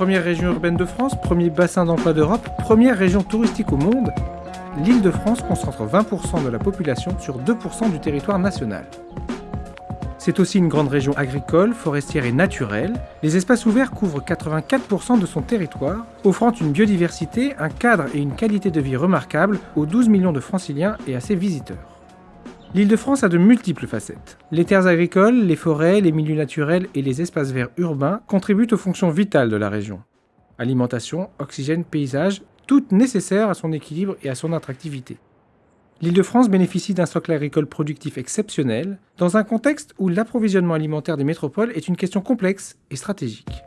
Première région urbaine de France, premier bassin d'emploi d'Europe, première région touristique au monde, l'Île-de-France concentre 20% de la population sur 2% du territoire national. C'est aussi une grande région agricole, forestière et naturelle. Les espaces ouverts couvrent 84% de son territoire, offrant une biodiversité, un cadre et une qualité de vie remarquables aux 12 millions de franciliens et à ses visiteurs. L'Île-de-France a de multiples facettes. Les terres agricoles, les forêts, les milieux naturels et les espaces verts urbains contribuent aux fonctions vitales de la région. Alimentation, oxygène, paysage, toutes nécessaires à son équilibre et à son attractivité. L'Île-de-France bénéficie d'un socle agricole productif exceptionnel, dans un contexte où l'approvisionnement alimentaire des métropoles est une question complexe et stratégique.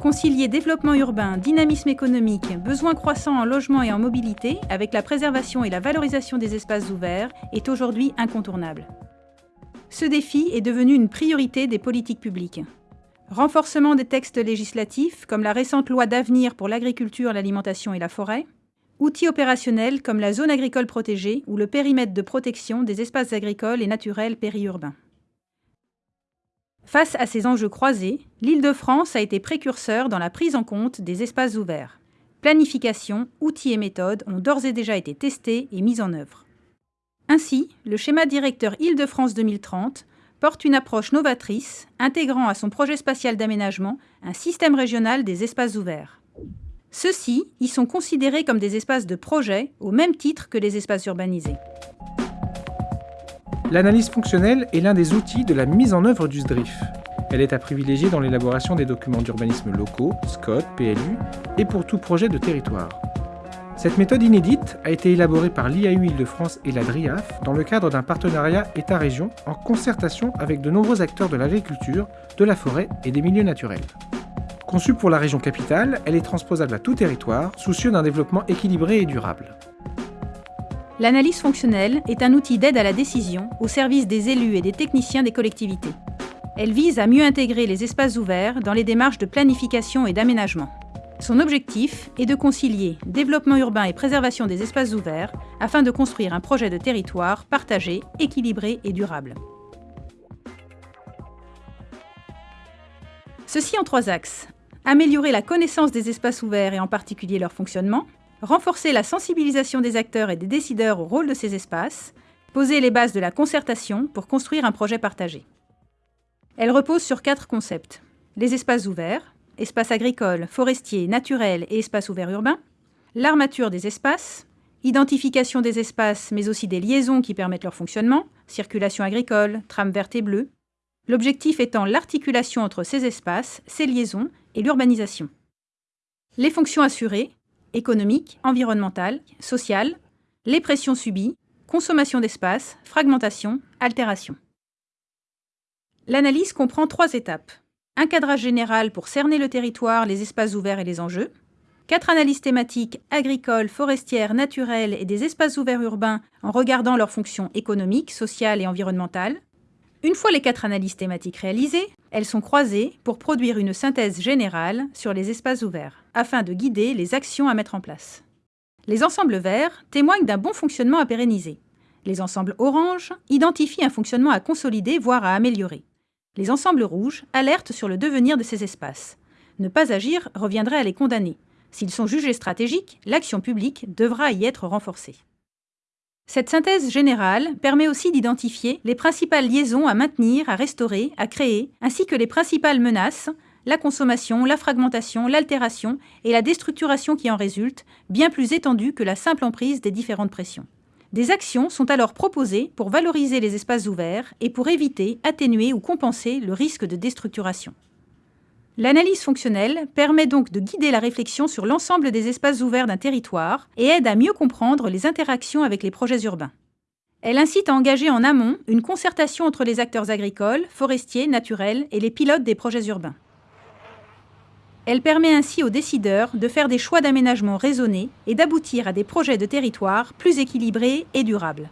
Concilier développement urbain, dynamisme économique, besoins croissants en logement et en mobilité, avec la préservation et la valorisation des espaces ouverts, est aujourd'hui incontournable. Ce défi est devenu une priorité des politiques publiques. Renforcement des textes législatifs, comme la récente loi d'avenir pour l'agriculture, l'alimentation et la forêt, Outils opérationnels comme la zone agricole protégée ou le périmètre de protection des espaces agricoles et naturels périurbains. Face à ces enjeux croisés, l'Île-de-France a été précurseur dans la prise en compte des espaces ouverts. Planification, outils et méthodes ont d'ores et déjà été testés et mis en œuvre. Ainsi, le schéma directeur Île-de-France 2030 porte une approche novatrice, intégrant à son projet spatial d'aménagement un système régional des espaces ouverts. Ceux-ci y sont considérés comme des espaces de projet au même titre que les espaces urbanisés. L'analyse fonctionnelle est l'un des outils de la mise en œuvre du SDRIF. Elle est à privilégier dans l'élaboration des documents d'urbanisme locaux, SCOT, PLU, et pour tout projet de territoire. Cette méthode inédite a été élaborée par l'IAU Île-de-France et la DRIAF dans le cadre d'un partenariat État-région en concertation avec de nombreux acteurs de l'agriculture, de la forêt et des milieux naturels. Conçue pour la région capitale, elle est transposable à tout territoire, soucieux d'un développement équilibré et durable. L'analyse fonctionnelle est un outil d'aide à la décision au service des élus et des techniciens des collectivités. Elle vise à mieux intégrer les espaces ouverts dans les démarches de planification et d'aménagement. Son objectif est de concilier développement urbain et préservation des espaces ouverts afin de construire un projet de territoire partagé, équilibré et durable. Ceci en trois axes améliorer la connaissance des espaces ouverts et en particulier leur fonctionnement, renforcer la sensibilisation des acteurs et des décideurs au rôle de ces espaces, poser les bases de la concertation pour construire un projet partagé. Elle repose sur quatre concepts. Les espaces ouverts, espaces agricoles, forestiers, naturels et espaces ouverts urbains, l'armature des espaces, identification des espaces mais aussi des liaisons qui permettent leur fonctionnement, circulation agricole, trame verte et bleue, l'objectif étant l'articulation entre ces espaces, ces liaisons et l'urbanisation. Les fonctions assurées, économiques, environnementales, sociales, les pressions subies, consommation d'espace, fragmentation, altération. L'analyse comprend trois étapes. Un cadrage général pour cerner le territoire, les espaces ouverts et les enjeux. Quatre analyses thématiques agricoles, forestières, naturelles et des espaces ouverts urbains en regardant leurs fonctions économiques, sociales et environnementales. Une fois les quatre analyses thématiques réalisées, elles sont croisées pour produire une synthèse générale sur les espaces ouverts, afin de guider les actions à mettre en place. Les ensembles verts témoignent d'un bon fonctionnement à pérenniser. Les ensembles orange identifient un fonctionnement à consolider, voire à améliorer. Les ensembles rouges alertent sur le devenir de ces espaces. Ne pas agir reviendrait à les condamner. S'ils sont jugés stratégiques, l'action publique devra y être renforcée. Cette synthèse générale permet aussi d'identifier les principales liaisons à maintenir, à restaurer, à créer, ainsi que les principales menaces, la consommation, la fragmentation, l'altération et la déstructuration qui en résultent, bien plus étendues que la simple emprise des différentes pressions. Des actions sont alors proposées pour valoriser les espaces ouverts et pour éviter, atténuer ou compenser le risque de déstructuration. L'analyse fonctionnelle permet donc de guider la réflexion sur l'ensemble des espaces ouverts d'un territoire et aide à mieux comprendre les interactions avec les projets urbains. Elle incite à engager en amont une concertation entre les acteurs agricoles, forestiers, naturels et les pilotes des projets urbains. Elle permet ainsi aux décideurs de faire des choix d'aménagement raisonnés et d'aboutir à des projets de territoire plus équilibrés et durables.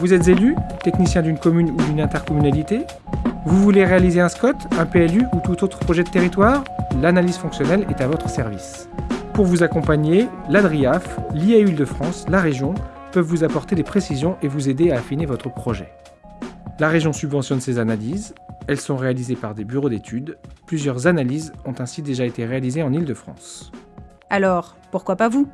Vous êtes élu, technicien d'une commune ou d'une intercommunalité vous voulez réaliser un SCOT, un PLU ou tout autre projet de territoire? L'analyse fonctionnelle est à votre service. Pour vous accompagner, l'ADRIAF, l'IAU de France, la région peuvent vous apporter des précisions et vous aider à affiner votre projet. La région subventionne ces analyses, Elles sont réalisées par des bureaux d'études. Plusieurs analyses ont ainsi déjà été réalisées en Île-de-France. Alors, pourquoi pas vous?